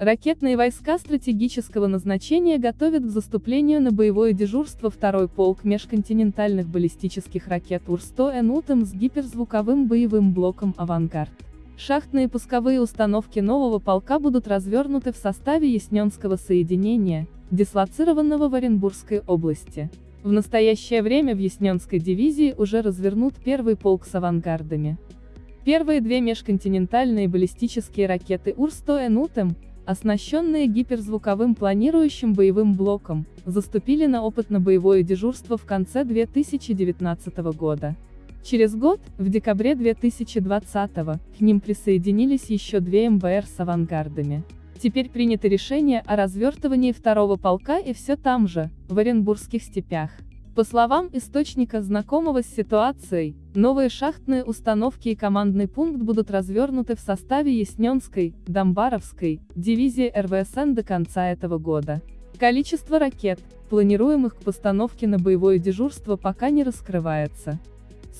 Ракетные войска стратегического назначения готовят к заступлению на боевое дежурство второй полк межконтинентальных баллистических ракет УР-100 «Энутом» с гиперзвуковым боевым блоком «Авангард». Шахтные пусковые установки нового полка будут развернуты в составе Ясненского соединения, дислоцированного в Оренбургской области. В настоящее время в Ясненской дивизии уже развернут первый полк с авангардами. Первые две межконтинентальные баллистические ракеты УР-100 «Энутем», оснащенные гиперзвуковым планирующим боевым блоком, заступили на опытно-боевое дежурство в конце 2019 года. Через год, в декабре 2020 к ним присоединились еще две МБР с авангардами. Теперь принято решение о развертывании второго полка и все там же, в Оренбургских степях. По словам источника, знакомого с ситуацией, новые шахтные установки и командный пункт будут развернуты в составе Ясненской, Домбаровской, дивизии РВСН до конца этого года. Количество ракет, планируемых к постановке на боевое дежурство пока не раскрывается.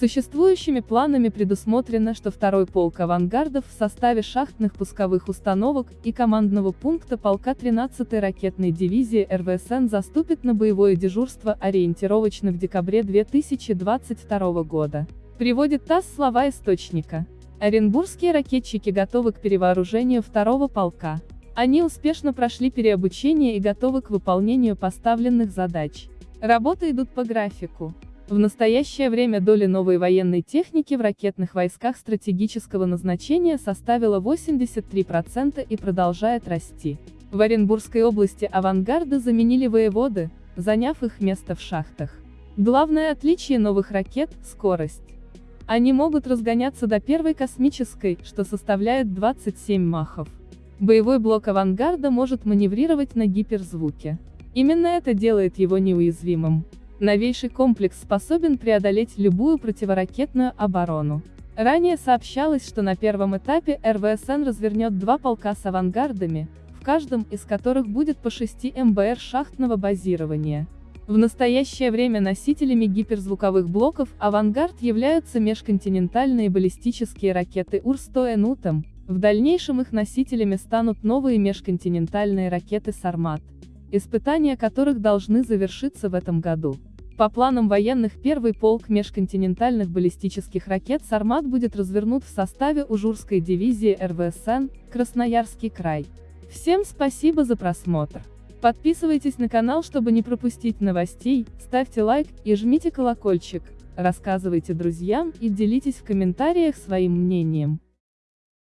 Существующими планами предусмотрено, что второй полк авангардов в составе шахтных пусковых установок и командного пункта полка 13-й ракетной дивизии РВСН заступит на боевое дежурство ориентировочно в декабре 2022 года. Приводит ТАСС слова источника. Оренбургские ракетчики готовы к перевооружению второго полка. Они успешно прошли переобучение и готовы к выполнению поставленных задач. Работы идут по графику. В настоящее время доля новой военной техники в ракетных войсках стратегического назначения составила 83% и продолжает расти. В Оренбургской области авангарды заменили воеводы, заняв их место в шахтах. Главное отличие новых ракет – скорость. Они могут разгоняться до первой космической, что составляет 27 махов. Боевой блок авангарда может маневрировать на гиперзвуке. Именно это делает его неуязвимым. Новейший комплекс способен преодолеть любую противоракетную оборону. Ранее сообщалось, что на первом этапе РВСН развернет два полка с авангардами, в каждом из которых будет по 6 МБР шахтного базирования. В настоящее время носителями гиперзвуковых блоков «Авангард» являются межконтинентальные баллистические ракеты УР-100 «Энутом», в дальнейшем их носителями станут новые межконтинентальные ракеты «Сармат», испытания которых должны завершиться в этом году. По планам военных первый полк межконтинентальных баллистических ракет «Сармат» будет развернут в составе Ужурской дивизии РВСН, Красноярский край. Всем спасибо за просмотр. Подписывайтесь на канал, чтобы не пропустить новостей, ставьте лайк и жмите колокольчик, рассказывайте друзьям и делитесь в комментариях своим мнением.